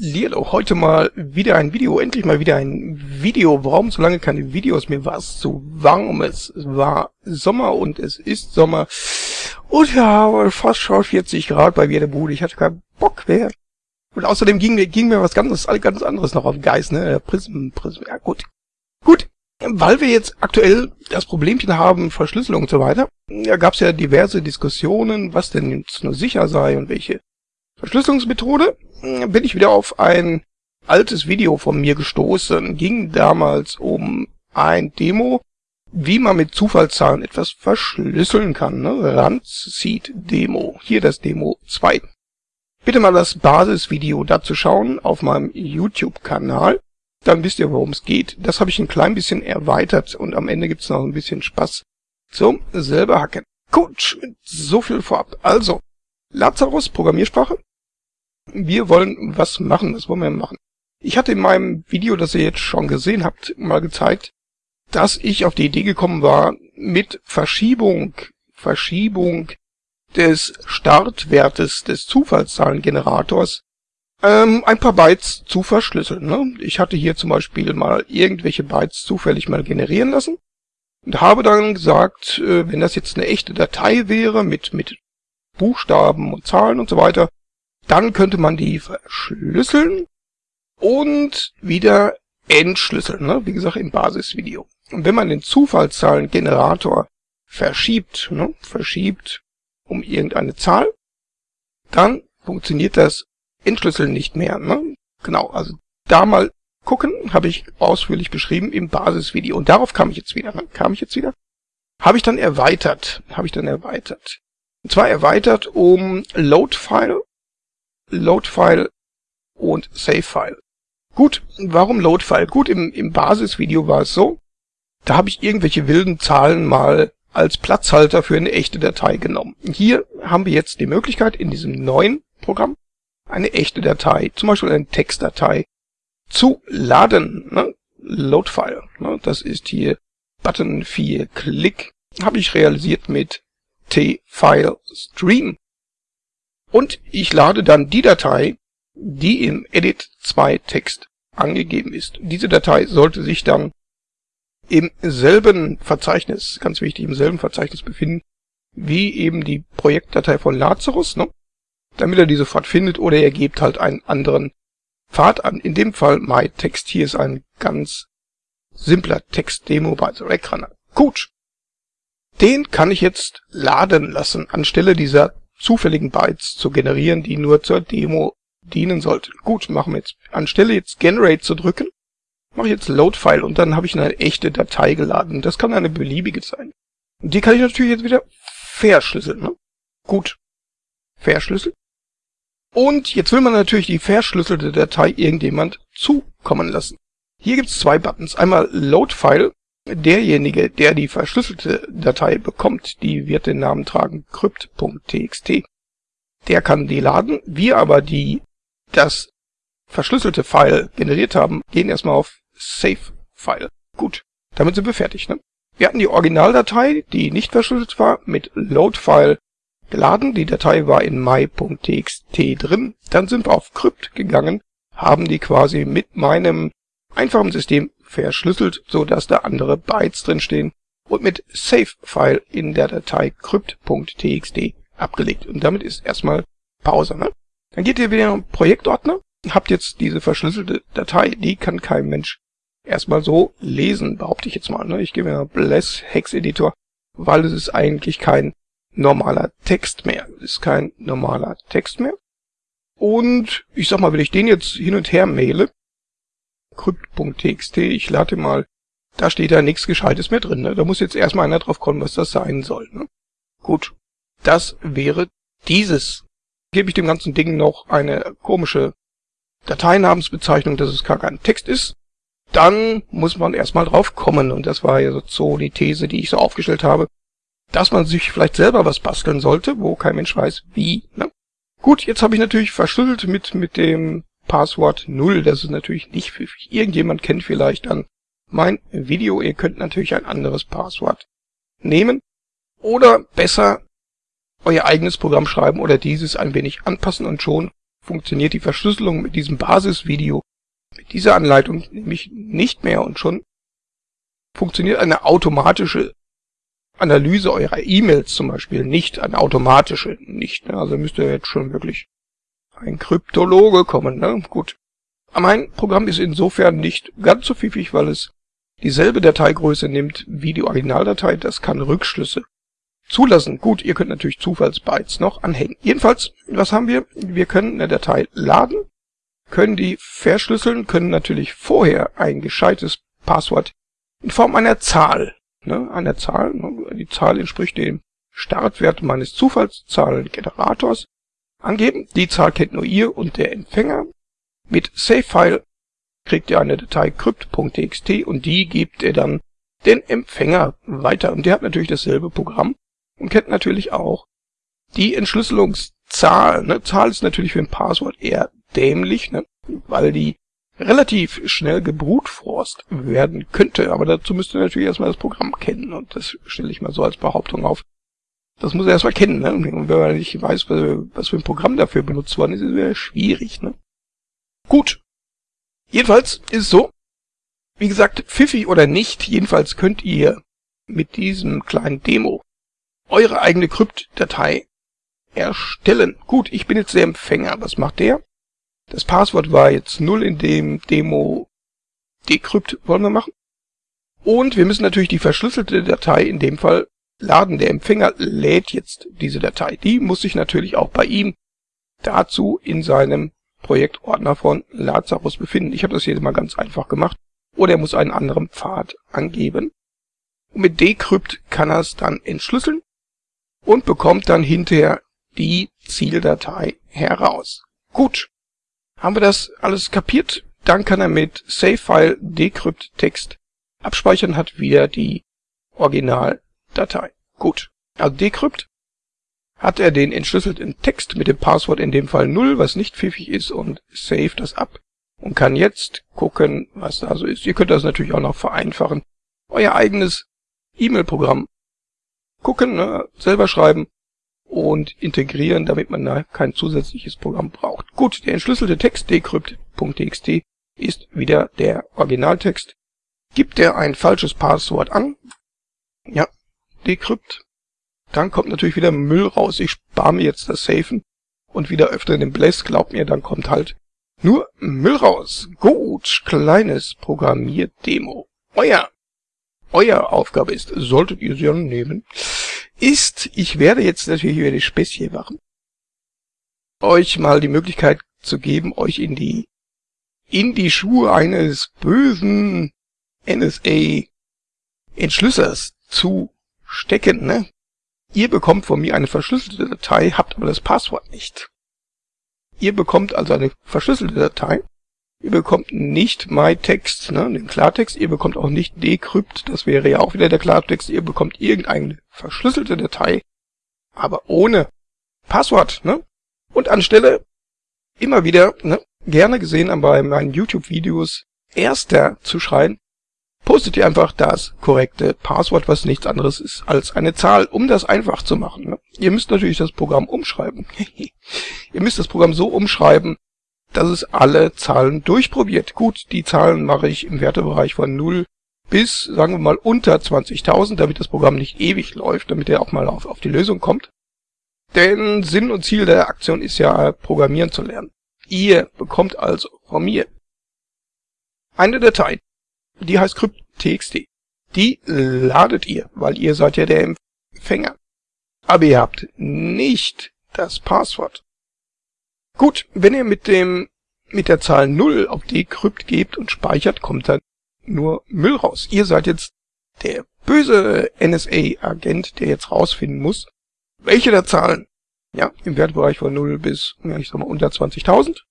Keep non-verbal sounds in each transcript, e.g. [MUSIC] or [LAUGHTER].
Hallihallo, heute mal wieder ein Video, endlich mal wieder ein Video. Warum so lange keine Videos? Mir war es zu warm, es war Sommer und es ist Sommer. Und ja, fast schon 40 Grad bei mir der Bude. Ich hatte keinen Bock mehr. Und außerdem ging mir, ging mir was ganz, ganz anderes noch auf Geist, ne? Prism, Prism, ja gut. Gut, weil wir jetzt aktuell das Problemchen haben, Verschlüsselung und so weiter, da gab es ja diverse Diskussionen, was denn jetzt nur sicher sei und welche Verschlüsselungsmethode bin ich wieder auf ein altes Video von mir gestoßen. Ging damals um ein Demo, wie man mit Zufallszahlen etwas verschlüsseln kann. Ne? Randseed Demo. Hier das Demo 2. Bitte mal das Basisvideo dazu schauen auf meinem YouTube-Kanal. Dann wisst ihr, worum es geht. Das habe ich ein klein bisschen erweitert und am Ende gibt's noch ein bisschen Spaß zum selber hacken. Gut, so viel vorab. Also, Lazarus, Programmiersprache. Wir wollen was machen. Was wollen wir machen? Ich hatte in meinem Video, das ihr jetzt schon gesehen habt, mal gezeigt, dass ich auf die Idee gekommen war, mit Verschiebung, Verschiebung des Startwertes des Zufallszahlengenerators ähm, ein paar Bytes zu verschlüsseln. Ne? Ich hatte hier zum Beispiel mal irgendwelche Bytes zufällig mal generieren lassen und habe dann gesagt, äh, wenn das jetzt eine echte Datei wäre mit, mit Buchstaben und Zahlen und so weiter, dann könnte man die verschlüsseln und wieder entschlüsseln, ne? wie gesagt im Basisvideo. Und wenn man den Zufallszahlengenerator verschiebt, ne? verschiebt um irgendeine Zahl, dann funktioniert das Entschlüsseln nicht mehr. Ne? Genau, also da mal gucken, habe ich ausführlich beschrieben im Basisvideo. Und darauf kam ich jetzt wieder. Ne? Kam ich jetzt wieder? Habe ich dann erweitert. Habe ich dann erweitert. Und zwar erweitert um Load-File Loadfile und Savefile. Gut, warum Loadfile? Gut, im, im Basisvideo war es so, da habe ich irgendwelche wilden Zahlen mal als Platzhalter für eine echte Datei genommen. Hier haben wir jetzt die Möglichkeit, in diesem neuen Programm eine echte Datei, zum Beispiel eine Textdatei, zu laden. Ne? Loadfile, ne? das ist hier Button 4 Klick, habe ich realisiert mit T-File Stream. Und ich lade dann die Datei, die im Edit 2 Text angegeben ist. Diese Datei sollte sich dann im selben Verzeichnis, ganz wichtig, im selben Verzeichnis befinden, wie eben die Projektdatei von Lazarus, ne? damit er die sofort findet oder er gebt halt einen anderen Pfad an. In dem Fall MyText hier ist ein ganz simpler Text-Demo bei The Rackrunner. Gut. Den kann ich jetzt laden lassen anstelle dieser zufälligen Bytes zu generieren, die nur zur Demo dienen sollten. Gut, machen wir jetzt. Anstelle jetzt Generate zu drücken, mache ich jetzt Load-File und dann habe ich eine echte Datei geladen. Das kann eine beliebige sein. Und die kann ich natürlich jetzt wieder verschlüsseln. Ne? Gut, verschlüsseln. Und jetzt will man natürlich die verschlüsselte Datei irgendjemand zukommen lassen. Hier gibt es zwei Buttons. Einmal Load-File Derjenige, der die verschlüsselte Datei bekommt, die wird den Namen tragen crypt.txt. Der kann die laden. Wir aber, die das verschlüsselte File generiert haben, gehen erstmal auf Save File. Gut, damit sind wir fertig. Ne? Wir hatten die Originaldatei, die nicht verschlüsselt war, mit Load File geladen. Die Datei war in my.txt drin. Dann sind wir auf Crypt gegangen, haben die quasi mit meinem einfachen System verschlüsselt, so dass da andere Bytes drinstehen und mit Save-File in der Datei crypt.txt abgelegt. Und damit ist erstmal Pause. Ne? Dann geht ihr wieder in den Projektordner, habt jetzt diese verschlüsselte Datei, die kann kein Mensch erstmal so lesen, behaupte ich jetzt mal. Ne? Ich gebe mir Bless Hex Editor, weil es ist eigentlich kein normaler Text mehr. Es ist kein normaler Text mehr. Und ich sag mal, wenn ich den jetzt hin und her maile, crypt.txt, ich lade mal, da steht da nichts Gescheites mehr drin. Ne? Da muss jetzt erstmal einer drauf kommen, was das sein soll. Ne? Gut, das wäre dieses. Gebe ich dem ganzen Ding noch eine komische Dateinamensbezeichnung, dass es gar kein Text ist, dann muss man erstmal drauf kommen. Und das war ja so die These, die ich so aufgestellt habe, dass man sich vielleicht selber was basteln sollte, wo kein Mensch weiß, wie. Ne? Gut, jetzt habe ich natürlich verschlüsselt mit, mit dem Passwort 0. Das ist natürlich nicht pfiffig. Irgendjemand kennt vielleicht dann mein Video. Ihr könnt natürlich ein anderes Passwort nehmen. Oder besser euer eigenes Programm schreiben oder dieses ein wenig anpassen und schon funktioniert die Verschlüsselung mit diesem Basisvideo, mit dieser Anleitung nämlich nicht mehr und schon funktioniert eine automatische Analyse eurer E-Mails zum Beispiel nicht, eine automatische nicht. Also müsste jetzt schon wirklich ein Kryptologe kommen. Ne? Gut. Mein Programm ist insofern nicht ganz so pfiffig, weil es dieselbe Dateigröße nimmt wie die Originaldatei. Das kann Rückschlüsse zulassen. Gut, ihr könnt natürlich Zufallsbytes noch anhängen. Jedenfalls, was haben wir? Wir können eine Datei laden, können die verschlüsseln, können natürlich vorher ein gescheites Passwort in Form einer Zahl, ne, einer Zahl, ne, die Zahl entspricht dem Startwert meines Zufallszahlengenerators, angeben. Die Zahl kennt nur ihr und der Empfänger. Mit SaveFile kriegt ihr eine Datei crypt.txt und die gibt ihr dann den Empfänger weiter. Und der hat natürlich dasselbe Programm und kennt natürlich auch die Entschlüsselungszahl. Ne? Zahl ist natürlich für ein Passwort eher dämlich, ne? weil die relativ schnell gebrutforst werden könnte. Aber dazu müsst ihr natürlich erstmal das Programm kennen und das stelle ich mal so als Behauptung auf. Das muss er erstmal kennen, ne? Und wenn man nicht weiß, was für ein Programm dafür benutzt worden ist, ist es schwierig, ne? Gut. Jedenfalls ist es so, wie gesagt, pfiffig oder nicht, jedenfalls könnt ihr mit diesem kleinen Demo eure eigene Kryptdatei erstellen. Gut, ich bin jetzt der Empfänger. Was macht der? Das Passwort war jetzt null in dem Demo Decrypt wollen wir machen. Und wir müssen natürlich die verschlüsselte Datei in dem Fall laden. Der Empfänger lädt jetzt diese Datei. Die muss sich natürlich auch bei ihm dazu in seinem Projektordner von Lazarus befinden. Ich habe das hier mal ganz einfach gemacht. Oder er muss einen anderen Pfad angeben. Und mit Decrypt kann er es dann entschlüsseln und bekommt dann hinterher die Zieldatei heraus. Gut, haben wir das alles kapiert? Dann kann er mit Savefile Decrypt Text abspeichern, hat wieder die Originaldatei. Gut, also Decrypt hat er den entschlüsselten Text mit dem Passwort in dem Fall 0, was nicht pfiffig ist, und save das ab und kann jetzt gucken, was da so ist. Ihr könnt das natürlich auch noch vereinfachen. Euer eigenes E-Mail-Programm gucken, ne, selber schreiben und integrieren, damit man da kein zusätzliches Programm braucht. Gut, der entschlüsselte Text decrypt.txt ist wieder der Originaltext. Gibt er ein falsches Passwort an, ja, decrypt, dann kommt natürlich wieder Müll raus. Ich spare mir jetzt das Safen und wieder öffnen den Bless. Glaubt mir, dann kommt halt nur Müll raus. Gut, kleines Programmierdemo. Euer euer Aufgabe ist, solltet ihr sie annehmen, ist, ich werde jetzt natürlich wieder die Späßchen machen, euch mal die Möglichkeit zu geben, euch in die, in die Schuhe eines bösen NSA-Entschlüssers zu stecken, ne? Ihr bekommt von mir eine verschlüsselte Datei, habt aber das Passwort nicht. Ihr bekommt also eine verschlüsselte Datei, Ihr bekommt nicht MyText, ne, den Klartext. Ihr bekommt auch nicht Decrypt, das wäre ja auch wieder der Klartext. Ihr bekommt irgendeine verschlüsselte Datei, aber ohne Passwort, ne? Und anstelle immer wieder, ne, gerne gesehen bei meinen YouTube-Videos, erster zu schreien, postet ihr einfach das korrekte Passwort, was nichts anderes ist als eine Zahl, um das einfach zu machen. Ne? Ihr müsst natürlich das Programm umschreiben. [LAUGHS] ihr müsst das Programm so umschreiben, dass es alle Zahlen durchprobiert. Gut, die Zahlen mache ich im Wertebereich von 0 bis, sagen wir mal, unter 20.000, damit das Programm nicht ewig läuft, damit er auch mal auf, auf die Lösung kommt. Denn Sinn und Ziel der Aktion ist ja, programmieren zu lernen. Ihr bekommt also von mir eine Datei, die heißt crypt.txt. Die ladet ihr, weil ihr seid ja der Empfänger. Aber ihr habt nicht das Passwort. Gut, wenn ihr mit dem mit der Zahl 0 auf Decrypt gebt und speichert, kommt dann nur Müll raus. Ihr seid jetzt der böse NSA-Agent, der jetzt rausfinden muss, welche der Zahlen, ja, im Wertbereich von 0 bis, ja, ich sag mal, unter 20.000,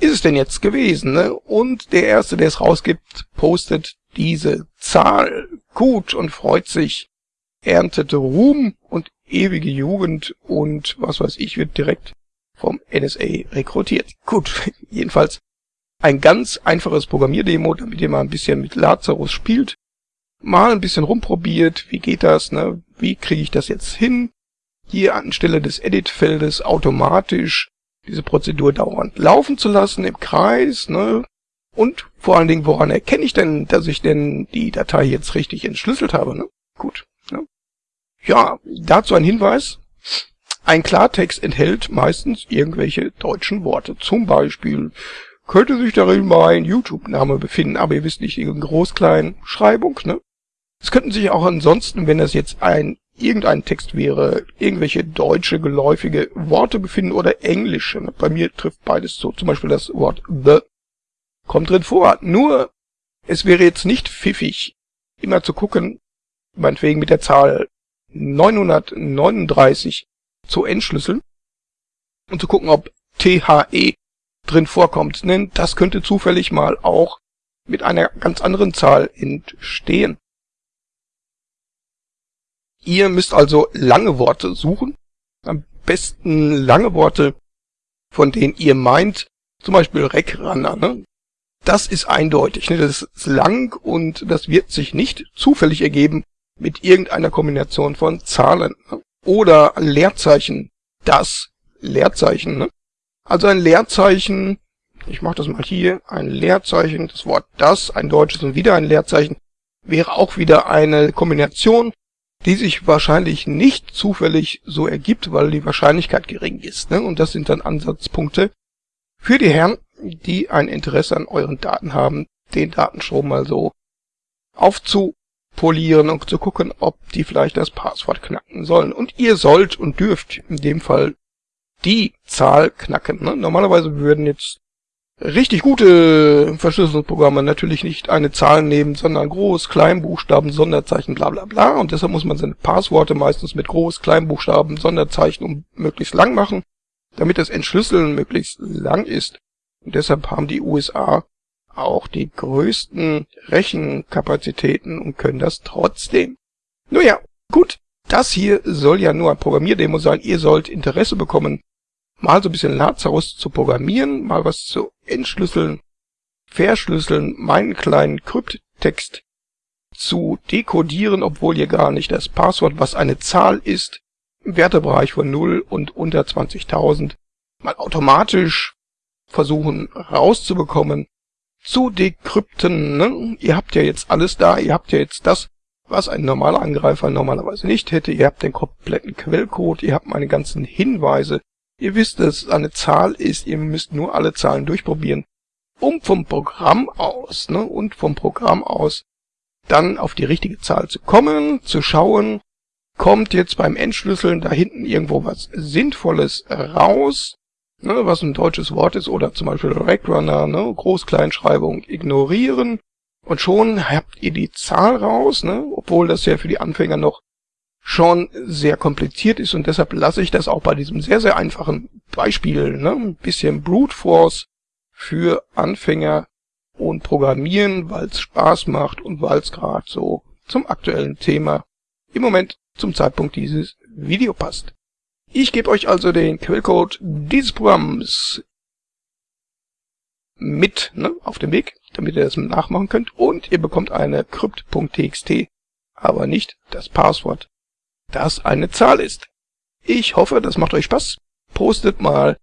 ist es denn jetzt gewesen, ne? Und der Erste, der es rausgibt, postet diese Zahl gut und freut sich, erntet Ruhm und ewige Jugend und was weiß ich, wird direkt vom NSA rekrutiert. Gut, [LAUGHS] jedenfalls ein ganz einfaches Programmierdemo, damit ihr mal ein bisschen mit Lazarus spielt, mal ein bisschen rumprobiert, wie geht das, ne? wie kriege ich das jetzt hin, hier anstelle des Edit-Feldes automatisch diese Prozedur dauernd laufen zu lassen im Kreis, ne? Und vor allen Dingen, woran erkenne ich denn, dass ich denn die Datei jetzt richtig entschlüsselt habe, ne? Gut. Ne? Ja, dazu ein Hinweis. Ein Klartext enthält meistens irgendwelche deutschen Worte. Zum Beispiel könnte sich darin mein YouTube-Name befinden, aber ihr wisst nicht, in Groß-Klein-Schreibung, ne? Es könnten sich auch ansonsten, wenn das jetzt ein irgendein Text wäre, irgendwelche deutsche geläufige Worte befinden oder englische. Ne? Bei mir trifft beides zu. Zum Beispiel das Wort the kommt drin vor. Nur, es wäre jetzt nicht pfiffig, immer zu gucken, meinetwegen mit der Zahl 939 zu entschlüsseln und zu gucken, ob THE drin vorkommt. Denn das könnte zufällig mal auch mit einer ganz anderen Zahl entstehen. Ihr müsst also lange Worte suchen. Am besten lange Worte, von denen ihr meint, zum Beispiel Recrunner, ne? Das ist eindeutig, ne? Das ist lang und das wird sich nicht zufällig ergeben mit irgendeiner Kombination von Zahlen. Ne? Oder Leerzeichen. Das Leerzeichen, ne? Also ein Leerzeichen, ich mache das mal hier, ein Leerzeichen, das Wort das, ein deutsches und wieder ein Leerzeichen, wäre auch wieder eine Kombination die sich wahrscheinlich nicht zufällig so ergibt, weil die Wahrscheinlichkeit gering ist. Ne? Und das sind dann Ansatzpunkte für die Herren, die ein Interesse an euren Daten haben, den Datenstrom mal so aufzupolieren und zu gucken, ob die vielleicht das Passwort knacken sollen. Und ihr sollt und dürft in dem Fall die Zahl knacken. Ne? Normalerweise würden jetzt richtig gute Verschlüsselungsprogramme natürlich nicht eine Zahl nehmen, sondern Groß-, Kleinbuchstaben, Sonderzeichen, bla bla bla. Und deshalb muss man seine Passworte meistens mit Groß-, Kleinbuchstaben, Sonderzeichen und möglichst lang machen, damit das Entschlüsseln möglichst lang ist. Und deshalb haben die USA auch die größten Rechenkapazitäten und können das trotzdem. Nun ja, gut. Das hier soll ja nur ein Programmierdemo sein. Ihr sollt Interesse bekommen mal so ein bisschen Lazarus zu programmieren, mal was zu entschlüsseln, verschlüsseln, meinen kleinen Krypttext zu dekodieren, obwohl ihr gar nicht das Passwort, was eine Zahl ist, im Wertebereich von 0 und unter 20.000 mal automatisch versuchen rauszubekommen, zu dekrypten. Ne? Ihr habt ja jetzt alles da, ihr habt ja jetzt das, was ein normaler Angreifer normalerweise nicht hätte. Ihr habt den kompletten Quellcode, ihr habt meine ganzen Hinweise, Ihr wisst, dass es eine Zahl ist, ihr müsst nur alle Zahlen durchprobieren, um vom Programm aus, ne, und vom Programm aus dann auf die richtige Zahl zu kommen, zu schauen, kommt jetzt beim Entschlüsseln da hinten irgendwo was Sinnvolles raus, ne, was ein deutsches Wort ist, oder zum Beispiel Recrunner, ne, Groß-Kleinschreibung ignorieren, und schon habt ihr die Zahl raus, ne, obwohl das ja für die Anfänger noch schon sehr kompliziert ist und deshalb lasse ich das auch bei diesem sehr, sehr einfachen Beispiel, ne, ein bisschen Brute Force für Anfänger und Programmieren, weil es Spaß macht und weil es gerade so zum aktuellen Thema im Moment zum Zeitpunkt dieses Video passt. Ich gebe euch also den Quellcode dieses Programms mit ne, auf dem Weg, damit ihr das nachmachen könnt und ihr bekommt eine crypt.txt, aber nicht das Passwort das eine Zahl ist. Ich hoffe, das macht euch Spaß. Postet mal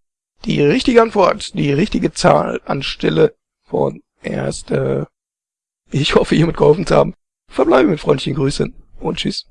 die richtige Antwort, die richtige Zahl anstelle von erste. Ich hoffe, hiermit geholfen zu haben. Verbleibe mit freundlichen Grüßen und tschüss.